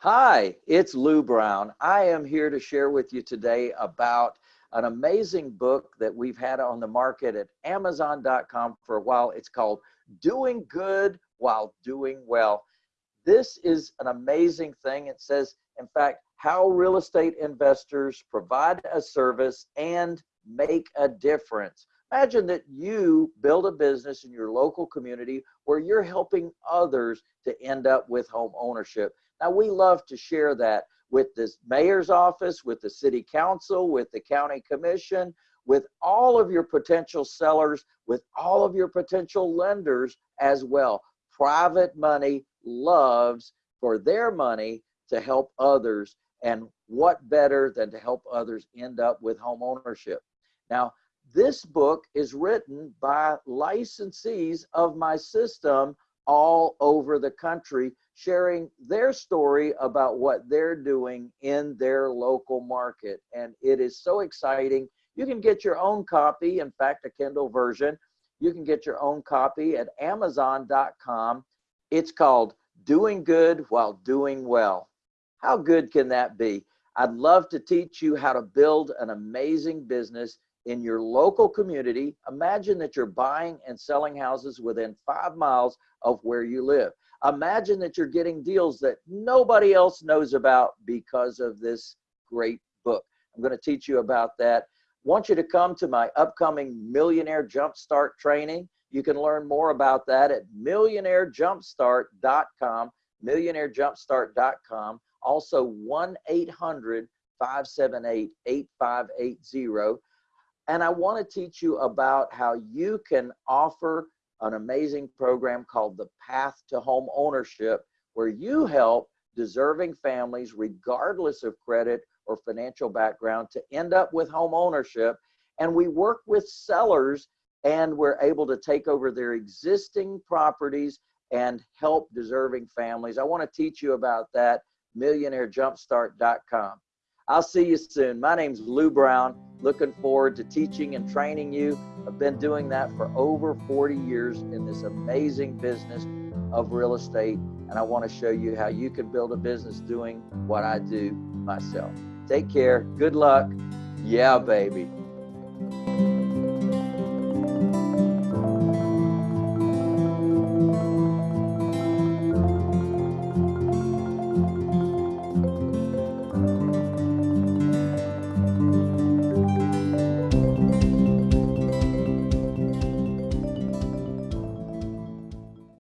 Hi, it's Lou Brown. I am here to share with you today about an amazing book that we've had on the market at Amazon.com for a while. It's called Doing Good While Doing Well. This is an amazing thing. It says, in fact, how real estate investors provide a service and make a difference. Imagine that you build a business in your local community where you're helping others to end up with home ownership. Now, we love to share that with the mayor's office, with the city council, with the county commission, with all of your potential sellers, with all of your potential lenders as well. Private money loves for their money to help others. And what better than to help others end up with home ownership? Now, this book is written by licensees of my system all over the country, sharing their story about what they're doing in their local market. And it is so exciting. You can get your own copy, in fact, a Kindle version. You can get your own copy at Amazon.com. It's called Doing Good While Doing Well. How good can that be? I'd love to teach you how to build an amazing business in your local community. Imagine that you're buying and selling houses within five miles of where you live. Imagine that you're getting deals that nobody else knows about because of this great book. I'm going to teach you about that. Want you to come to my upcoming Millionaire Jumpstart training. You can learn more about that at millionairejumpstart.com, millionairejumpstart.com. Also 1 800 578 8580. And I want to teach you about how you can offer an amazing program called the Path to Home Ownership, where you help deserving families, regardless of credit or financial background, to end up with home ownership. And we work with sellers and we're able to take over their existing properties and help deserving families. I want to teach you about that, millionairejumpstart.com. I'll see you soon. My name's Lou Brown. Looking forward to teaching and training you. I've been doing that for over 40 years in this amazing business of real estate. And I want to show you how you can build a business doing what I do myself. Take care. Good luck. Yeah, baby.